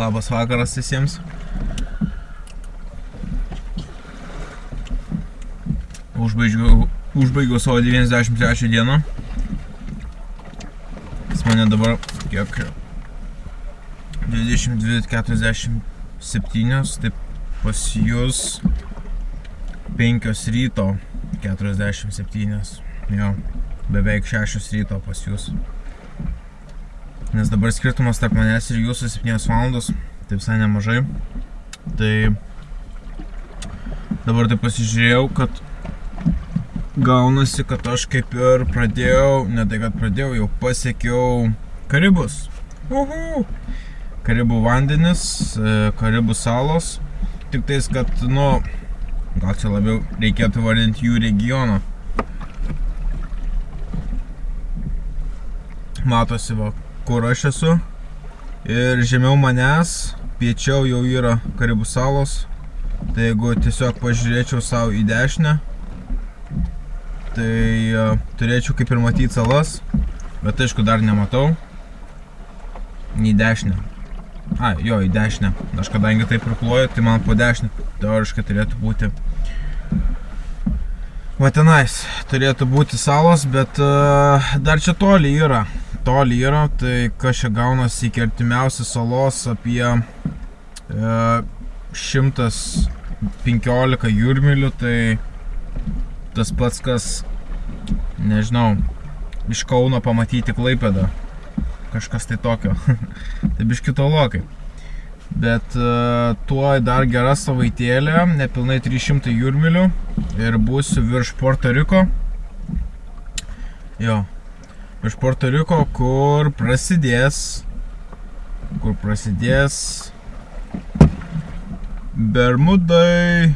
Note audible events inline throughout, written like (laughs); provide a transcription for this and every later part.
Labas vakaras visiems. Užbaigiau, užbaigiau savo 93 dieną. Pas mane dabar kiek 22.47, taip pas jūs 5 ryto 47, jo, beveik 6 ryto pas jūs. Nes dabar skirtumas tarp manęs ir jūsų 7 valandos, tai visai nemažai. Tai dabar tai pasižiūrėjau, kad gaunasi, kad aš kaip ir pradėjau, ne tai kad pradėjau, jau pasiekiau Karibus. Uhu. Karibų vandenis, e, Karibų salos. Tik tais, kad, nu, gal čia labiau reikėtų vardinti jų regioną. Matosi, va, kur aš esu. Ir žemiau manęs, piečiau jau yra Karibų salos. Tai jeigu tiesiog pažiūrėčiau savo į dešinę, tai uh, turėčiau kaip ir matyti salas, bet aišku dar nematau. Į dešinę. A, jo, į dešinę. Aš kadangi taip prikloju, tai man po dešinę teoriškai turėtų būti Va tenais turėtų būti salos, bet uh, dar čia toli yra. Toli yra, tai kas čia gaunasi iki artimiausios salos apie uh, 115 jūrmilių, tai tas pats, kas, nežinau, iš Kauno pamatyti Klaipėdą. Kažkas tai tokio. (laughs) tai biški tolokai. Bet uh, tuo dar gera savaitėlė, nepilnai 300 jūrmilių ir būsiu virš Puerto Riko. Jo, virš Puerto Riko, kur prasidės, kur prasidės Bermudai.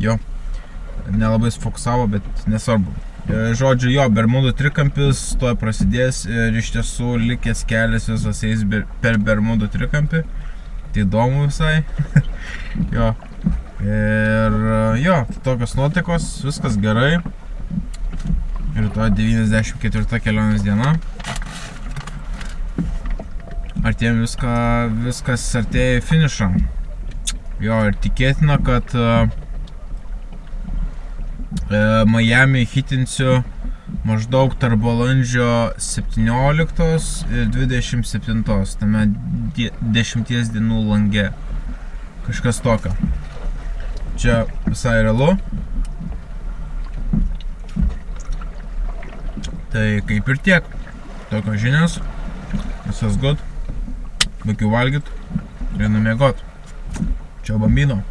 Jo, nelabai sufokusavo, bet nesvarbu. E, Žodžiu, jo, Bermudų trikampis tuoj prasidės ir iš tiesų likęs kelias visas eis per Bermudų trikampį. Tai įdomu visai. (laughs) jo. Ir jo, tokios nuotaikos, viskas gerai. To 94 kelionės diena. Artėjom viską, viskas artėja į finišą. Jo, ir tikėtina, kad uh, Miami hitinsiu maždaug tarp balandžio 17 ir 27, tame 10 dienų lange. Kažkas tokio. Čia visai realu. Tai kaip ir tiek. Tokios žinios. Visas good. Baigiu valgyt. Ir numiegot. Čia bambino.